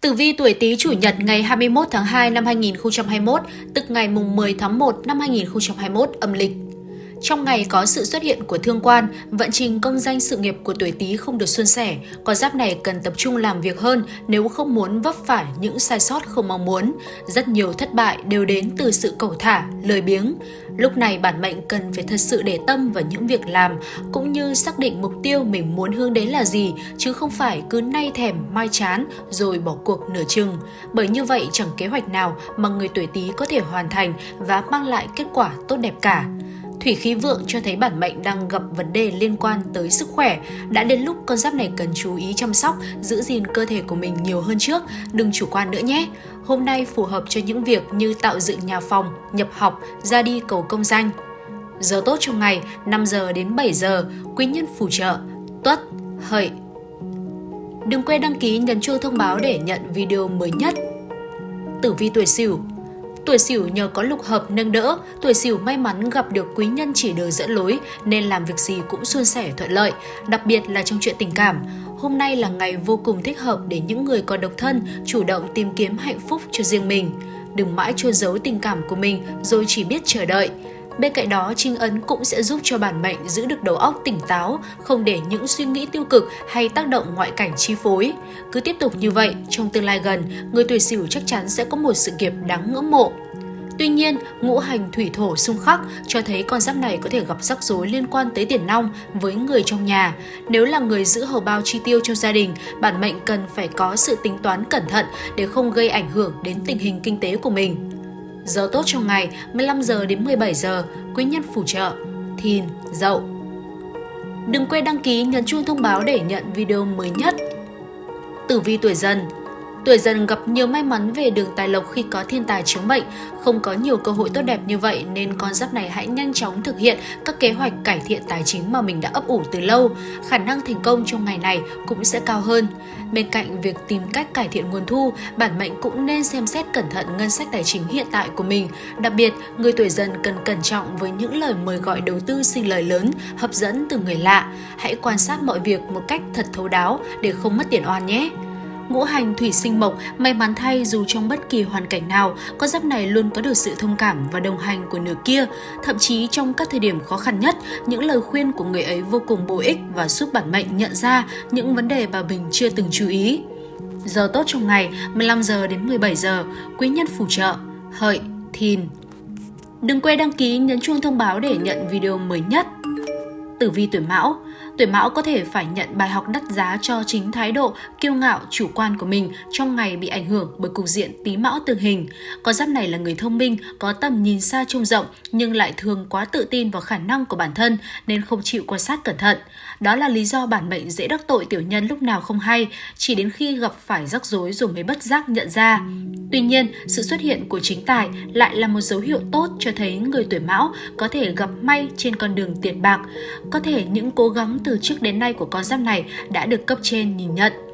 Tử vi tuổi Tý chủ nhật ngày 21 tháng 2 năm 2021, tức ngày mùng 10 tháng 1 năm 2021 âm lịch. Trong ngày có sự xuất hiện của thương quan, vận trình công danh sự nghiệp của tuổi Tý không được suôn sẻ, con giáp này cần tập trung làm việc hơn nếu không muốn vấp phải những sai sót không mong muốn. Rất nhiều thất bại đều đến từ sự cầu thả, lời biếng. Lúc này bản mệnh cần phải thật sự để tâm vào những việc làm cũng như xác định mục tiêu mình muốn hướng đến là gì chứ không phải cứ nay thèm mai chán rồi bỏ cuộc nửa chừng. Bởi như vậy chẳng kế hoạch nào mà người tuổi Tý có thể hoàn thành và mang lại kết quả tốt đẹp cả. Thủy khí vượng cho thấy bản mệnh đang gặp vấn đề liên quan tới sức khỏe. Đã đến lúc con giáp này cần chú ý chăm sóc, giữ gìn cơ thể của mình nhiều hơn trước, đừng chủ quan nữa nhé. Hôm nay phù hợp cho những việc như tạo dựng nhà phòng, nhập học, ra đi cầu công danh. Giờ tốt trong ngày 5 giờ đến 7 giờ, quý nhân phù trợ, tuất, hợi. Đừng quên đăng ký nhấn chuông thông báo để nhận video mới nhất. Tử vi tuổi Sửu Tuổi Sửu nhờ có lục hợp nâng đỡ, tuổi Sửu may mắn gặp được quý nhân chỉ đường dẫn lối nên làm việc gì cũng suôn sẻ thuận lợi, đặc biệt là trong chuyện tình cảm. Hôm nay là ngày vô cùng thích hợp để những người còn độc thân chủ động tìm kiếm hạnh phúc cho riêng mình. Đừng mãi chôn giấu tình cảm của mình rồi chỉ biết chờ đợi. Bên cạnh đó, trinh ấn cũng sẽ giúp cho bản mệnh giữ được đầu óc tỉnh táo, không để những suy nghĩ tiêu cực hay tác động ngoại cảnh chi phối. Cứ tiếp tục như vậy, trong tương lai gần, người tuổi sửu chắc chắn sẽ có một sự nghiệp đáng ngưỡng mộ. Tuy nhiên, ngũ hành thủy thổ xung khắc cho thấy con giáp này có thể gặp rắc rối liên quan tới tiền nong với người trong nhà. Nếu là người giữ hầu bao chi tiêu cho gia đình, bản mệnh cần phải có sự tính toán cẩn thận để không gây ảnh hưởng đến tình hình kinh tế của mình. Giờ tốt trong ngày 15 giờ đến 17 giờ, quý nhân phù trợ, thìn, dậu. Đừng quên đăng ký nhấn chuông thông báo để nhận video mới nhất. Tử vi tuổi dần Tuổi dần gặp nhiều may mắn về đường tài lộc khi có thiên tài chiếu mệnh, không có nhiều cơ hội tốt đẹp như vậy nên con giáp này hãy nhanh chóng thực hiện các kế hoạch cải thiện tài chính mà mình đã ấp ủ từ lâu. Khả năng thành công trong ngày này cũng sẽ cao hơn. Bên cạnh việc tìm cách cải thiện nguồn thu, bản mệnh cũng nên xem xét cẩn thận ngân sách tài chính hiện tại của mình. Đặc biệt, người tuổi dần cần cẩn trọng với những lời mời gọi đầu tư sinh lời lớn, hấp dẫn từ người lạ. Hãy quan sát mọi việc một cách thật thấu đáo để không mất tiền oan nhé ngũ hành thủy sinh mộc, may mắn thay dù trong bất kỳ hoàn cảnh nào, con giáp này luôn có được sự thông cảm và đồng hành của nửa kia. Thậm chí trong các thời điểm khó khăn nhất, những lời khuyên của người ấy vô cùng bổ ích và giúp bản mệnh nhận ra những vấn đề mà mình chưa từng chú ý. Giờ tốt trong ngày 15 giờ đến 17 giờ, quý nhân phù trợ, hợi, thìn. Đừng quên đăng ký nhấn chuông thông báo để nhận video mới nhất. Tử vi tuổi Mão Tuổi Mão có thể phải nhận bài học đắt giá cho chính thái độ kiêu ngạo, chủ quan của mình trong ngày bị ảnh hưởng bởi cục diện tí Mão tương hình. Con giáp này là người thông minh, có tầm nhìn xa trông rộng nhưng lại thường quá tự tin vào khả năng của bản thân nên không chịu quan sát cẩn thận. Đó là lý do bản mệnh dễ đắc tội tiểu nhân lúc nào không hay, chỉ đến khi gặp phải rắc rối rồi mới bất giác nhận ra. Tuy nhiên, sự xuất hiện của chính tài lại là một dấu hiệu tốt cho thấy người tuổi Mão có thể gặp may trên con đường tiền bạc. Có thể những cố gắng từ trước đến nay của con giáp này đã được cấp trên nhìn nhận.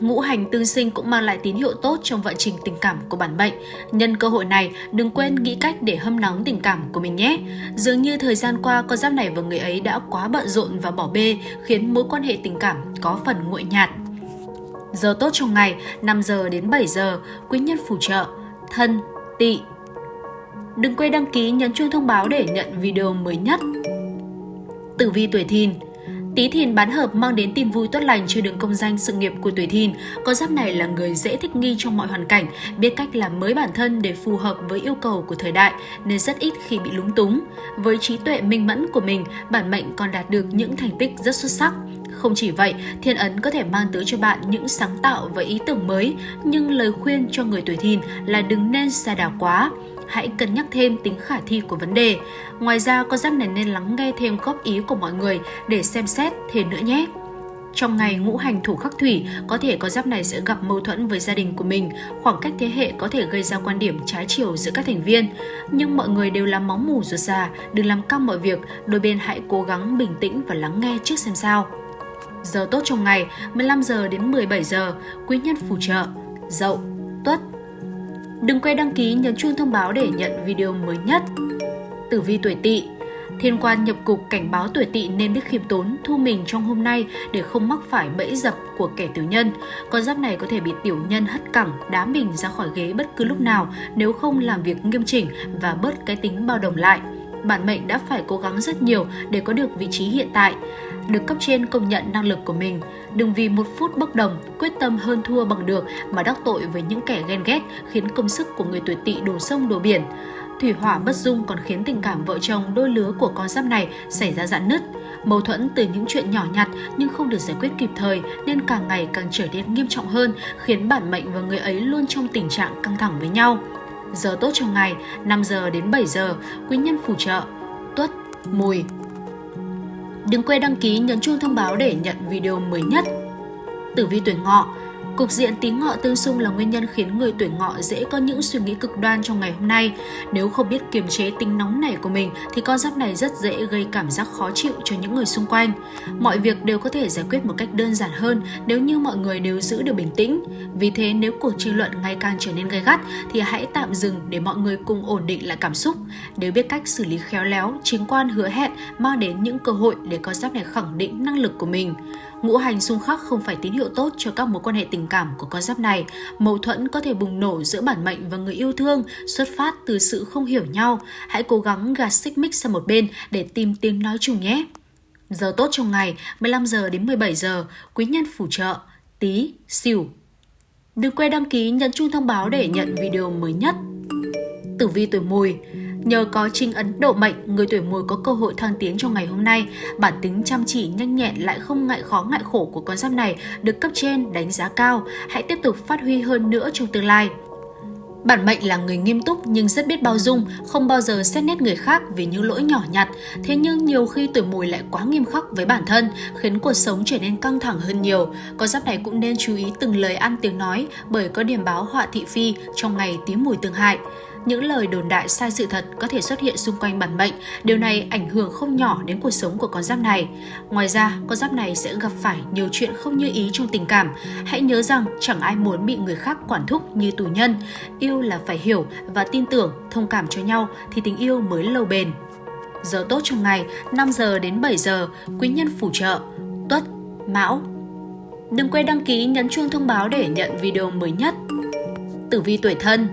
Ngũ hành tương sinh cũng mang lại tín hiệu tốt trong vận trình tình cảm của bản mệnh. Nhân cơ hội này, đừng quên nghĩ cách để hâm nóng tình cảm của mình nhé. Dường như thời gian qua, con giáp này và người ấy đã quá bận rộn và bỏ bê, khiến mối quan hệ tình cảm có phần nguội nhạt. Giờ tốt trong ngày 5 giờ đến 7 giờ, quý nhân phù trợ, thân, tỵ. Đừng quên đăng ký nhấn chuông thông báo để nhận video mới nhất. Tử vi tuổi thìn Tý Thìn bán hợp mang đến tin vui tốt lành cho đường công danh sự nghiệp của tuổi Thìn. Con giáp này là người dễ thích nghi trong mọi hoàn cảnh, biết cách làm mới bản thân để phù hợp với yêu cầu của thời đại nên rất ít khi bị lúng túng. Với trí tuệ minh mẫn của mình, bản mệnh còn đạt được những thành tích rất xuất sắc. Không chỉ vậy, thiên ấn có thể mang tới cho bạn những sáng tạo và ý tưởng mới, nhưng lời khuyên cho người tuổi thìn là đừng nên xa đảo quá hãy cân nhắc thêm tính khả thi của vấn đề. Ngoài ra, con giáp này nên lắng nghe thêm góp ý của mọi người để xem xét thêm nữa nhé. Trong ngày ngũ hành thủ khắc thủy, có thể con giáp này sẽ gặp mâu thuẫn với gia đình của mình, khoảng cách thế hệ có thể gây ra quan điểm trái chiều giữa các thành viên. Nhưng mọi người đều là máu mù ruột già, đừng làm căng mọi việc, đôi bên hãy cố gắng bình tĩnh và lắng nghe trước xem sao. Giờ tốt trong ngày 15 giờ đến 17 giờ, quý nhân phù trợ, dậu, Đừng quên đăng ký nhấn chuông thông báo để nhận video mới nhất. Tử vi tuổi tỵ Thiên quan nhập cục cảnh báo tuổi tỵ nên biết khiêm tốn, thu mình trong hôm nay để không mắc phải bẫy dập của kẻ tiểu nhân. Con giáp này có thể bị tiểu nhân hất cẳng, đá mình ra khỏi ghế bất cứ lúc nào nếu không làm việc nghiêm chỉnh và bớt cái tính bao đồng lại. Bản mệnh đã phải cố gắng rất nhiều để có được vị trí hiện tại, được cấp trên công nhận năng lực của mình. Đừng vì một phút bốc đồng, quyết tâm hơn thua bằng được mà đắc tội với những kẻ ghen ghét khiến công sức của người tuổi tỵ đổ sông đổ biển. Thủy hỏa bất dung còn khiến tình cảm vợ chồng đôi lứa của con giáp này xảy ra dạn nứt. Mâu thuẫn từ những chuyện nhỏ nhặt nhưng không được giải quyết kịp thời nên càng ngày càng trở nên nghiêm trọng hơn, khiến bản mệnh và người ấy luôn trong tình trạng căng thẳng với nhau. Giờ tốt trong ngày 5 giờ đến 7 giờ, quý nhân phù trợ Tuất, Mùi. Đừng quên đăng ký nhấn chuông thông báo để nhận video mới nhất. Tử vi tuổi ngọ Cục diện tí ngọ tương xung là nguyên nhân khiến người tuổi ngọ dễ có những suy nghĩ cực đoan trong ngày hôm nay. Nếu không biết kiềm chế tính nóng nảy của mình thì con giáp này rất dễ gây cảm giác khó chịu cho những người xung quanh. Mọi việc đều có thể giải quyết một cách đơn giản hơn nếu như mọi người đều giữ được bình tĩnh. Vì thế nếu cuộc tranh luận ngày càng trở nên gay gắt thì hãy tạm dừng để mọi người cùng ổn định lại cảm xúc. Nếu biết cách xử lý khéo léo, chính quan hứa hẹn mang đến những cơ hội để con giáp này khẳng định năng lực của mình. Ngũ hành xung khắc không phải tín hiệu tốt cho các mối quan hệ tình cảm của con giáp này. Mâu thuẫn có thể bùng nổ giữa bản mệnh và người yêu thương, xuất phát từ sự không hiểu nhau. Hãy cố gắng gạt xích mích sang một bên để tìm tiếng nói chung nhé. Giờ tốt trong ngày 15 giờ đến 17 giờ, quý nhân phù trợ, tí, xỉu. Đừng quên đăng ký nhấn chuông thông báo để nhận video mới nhất. Tử vi tuổi mùi Nhờ có trinh ấn độ mệnh, người tuổi mùi có cơ hội thăng tiến trong ngày hôm nay. Bản tính chăm chỉ, nhanh nhẹn lại không ngại khó ngại khổ của con giáp này được cấp trên đánh giá cao. Hãy tiếp tục phát huy hơn nữa trong tương lai. Bản mệnh là người nghiêm túc nhưng rất biết bao dung, không bao giờ xét nét người khác vì những lỗi nhỏ nhặt. Thế nhưng nhiều khi tuổi mùi lại quá nghiêm khắc với bản thân, khiến cuộc sống trở nên căng thẳng hơn nhiều. Con giáp này cũng nên chú ý từng lời ăn tiếng nói bởi có điểm báo họa thị phi trong ngày tí mùi tương hại những lời đồn đại sai sự thật có thể xuất hiện xung quanh bản mệnh. Điều này ảnh hưởng không nhỏ đến cuộc sống của con giáp này. Ngoài ra, con giáp này sẽ gặp phải nhiều chuyện không như ý trong tình cảm. Hãy nhớ rằng chẳng ai muốn bị người khác quản thúc như tù nhân. Yêu là phải hiểu và tin tưởng, thông cảm cho nhau thì tình yêu mới lâu bền. Giờ tốt trong ngày 5 giờ đến 7 giờ, quý nhân phù trợ, tuất, mão. Đừng quên đăng ký nhấn chuông thông báo để nhận video mới nhất. Tử vi tuổi thân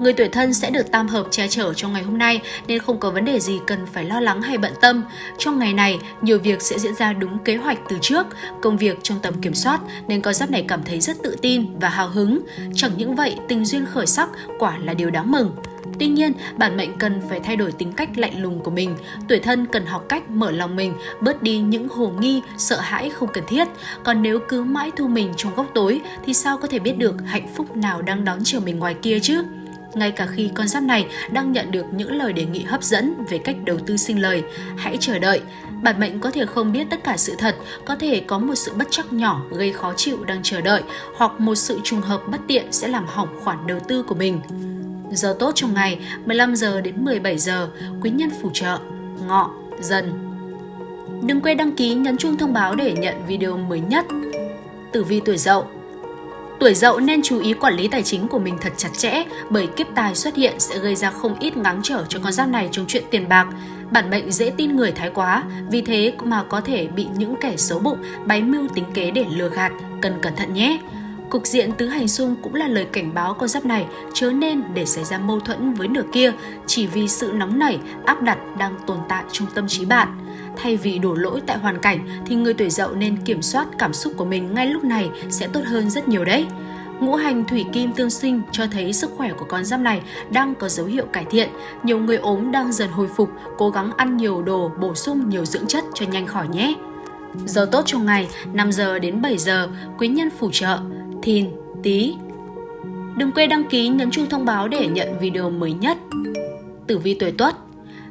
Người tuổi thân sẽ được tam hợp che chở trong ngày hôm nay nên không có vấn đề gì cần phải lo lắng hay bận tâm. Trong ngày này, nhiều việc sẽ diễn ra đúng kế hoạch từ trước, công việc trong tầm kiểm soát nên con giáp này cảm thấy rất tự tin và hào hứng. Chẳng những vậy, tình duyên khởi sắc quả là điều đáng mừng. Tuy nhiên, bản mệnh cần phải thay đổi tính cách lạnh lùng của mình. Tuổi thân cần học cách mở lòng mình, bớt đi những hồ nghi, sợ hãi không cần thiết. Còn nếu cứ mãi thu mình trong góc tối thì sao có thể biết được hạnh phúc nào đang đón chờ mình ngoài kia chứ? Ngay cả khi con giáp này đang nhận được những lời đề nghị hấp dẫn về cách đầu tư sinh lời. Hãy chờ đợi. Bản mệnh có thể không biết tất cả sự thật, có thể có một sự bất chắc nhỏ gây khó chịu đang chờ đợi, hoặc một sự trùng hợp bất tiện sẽ làm hỏng khoản đầu tư của mình. Giờ tốt trong ngày 15 giờ đến 17 giờ, quý nhân phù trợ, ngọ, dần. Đừng quên đăng ký nhấn chuông thông báo để nhận video mới nhất. Tử vi tuổi dậu Tuổi dậu nên chú ý quản lý tài chính của mình thật chặt chẽ bởi kiếp tài xuất hiện sẽ gây ra không ít ngáng trở cho con giáp này trong chuyện tiền bạc. Bản mệnh dễ tin người thái quá, vì thế mà có thể bị những kẻ xấu bụng bày mưu tính kế để lừa gạt, cần cẩn thận nhé. Cục diện tứ hành xung cũng là lời cảnh báo con giáp này chớ nên để xảy ra mâu thuẫn với nửa kia chỉ vì sự nóng nảy, áp đặt đang tồn tại trong tâm trí bạn. Thay vì đổ lỗi tại hoàn cảnh thì người tuổi dậu nên kiểm soát cảm xúc của mình ngay lúc này sẽ tốt hơn rất nhiều đấy. Ngũ hành thủy kim tương sinh cho thấy sức khỏe của con giáp này đang có dấu hiệu cải thiện. Nhiều người ốm đang dần hồi phục, cố gắng ăn nhiều đồ, bổ sung nhiều dưỡng chất cho nhanh khỏi nhé. Giờ tốt trong ngày 5 giờ đến 7 giờ, quý nhân phù trợ, thìn, tí. Đừng quên đăng ký nhấn chuông thông báo để nhận video mới nhất. Tử vi tuổi Tuất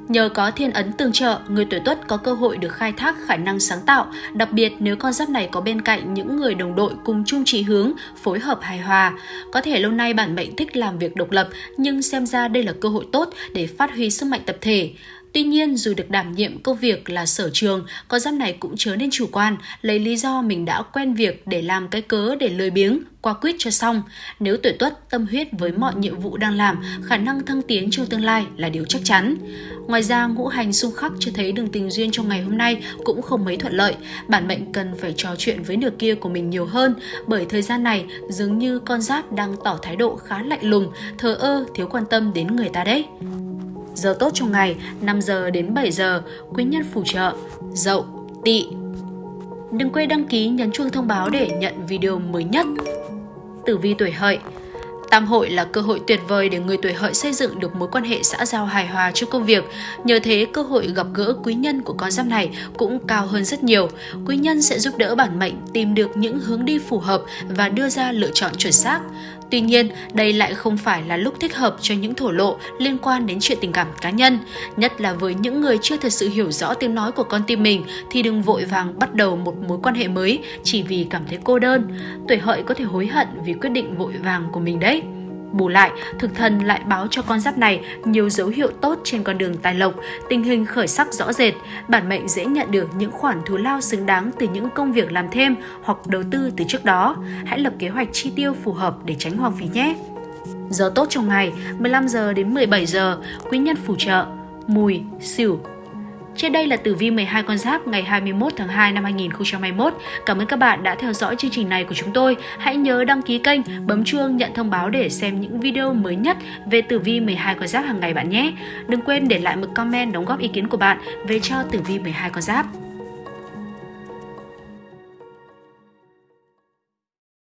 Nhờ có thiên ấn tương trợ, người tuổi tuất có cơ hội được khai thác khả năng sáng tạo, đặc biệt nếu con giáp này có bên cạnh những người đồng đội cùng chung chí hướng, phối hợp hài hòa. Có thể lâu nay bản mệnh thích làm việc độc lập, nhưng xem ra đây là cơ hội tốt để phát huy sức mạnh tập thể. Tuy nhiên, dù được đảm nhiệm công việc là sở trường, con giáp này cũng chớ nên chủ quan, lấy lý do mình đã quen việc để làm cái cớ để lười biếng, qua quyết cho xong. Nếu tuổi tuất tâm huyết với mọi nhiệm vụ đang làm, khả năng thăng tiến trong tương lai là điều chắc chắn. Ngoài ra, ngũ hành xung khắc cho thấy đường tình duyên trong ngày hôm nay cũng không mấy thuận lợi. Bản mệnh cần phải trò chuyện với nửa kia của mình nhiều hơn, bởi thời gian này dường như con giáp đang tỏ thái độ khá lạnh lùng, thờ ơ, thiếu quan tâm đến người ta đấy. Giờ tốt trong ngày 5 giờ đến 7 giờ, quý nhân phù trợ, dậu, tỵ. Đừng quên đăng ký nhấn chuông thông báo để nhận video mới nhất. Tử vi tuổi hợi Tam hội là cơ hội tuyệt vời để người tuổi hợi xây dựng được mối quan hệ xã giao hài hòa trong công việc. Nhờ thế, cơ hội gặp gỡ quý nhân của con giáp này cũng cao hơn rất nhiều. Quý nhân sẽ giúp đỡ bản mệnh tìm được những hướng đi phù hợp và đưa ra lựa chọn chuẩn xác. Tuy nhiên, đây lại không phải là lúc thích hợp cho những thổ lộ liên quan đến chuyện tình cảm cá nhân. Nhất là với những người chưa thật sự hiểu rõ tiếng nói của con tim mình thì đừng vội vàng bắt đầu một mối quan hệ mới chỉ vì cảm thấy cô đơn. Tuổi hợi có thể hối hận vì quyết định vội vàng của mình đấy. Bù lại, thực thần lại báo cho con giáp này nhiều dấu hiệu tốt trên con đường tài lộc, tình hình khởi sắc rõ rệt, bản mệnh dễ nhận được những khoản thù lao xứng đáng từ những công việc làm thêm hoặc đầu tư từ trước đó. Hãy lập kế hoạch chi tiêu phù hợp để tránh hoang phí nhé. Giờ tốt trong ngày 15 giờ đến 17 giờ, quý nhân phù trợ, mùi, xỉu, trên đây là tử vi 12 con giáp ngày 21 tháng 2 năm 2021. Cảm ơn các bạn đã theo dõi chương trình này của chúng tôi. Hãy nhớ đăng ký kênh, bấm chuông nhận thông báo để xem những video mới nhất về tử vi 12 con giáp hàng ngày bạn nhé. Đừng quên để lại một comment đóng góp ý kiến của bạn về cho tử vi 12 con giáp.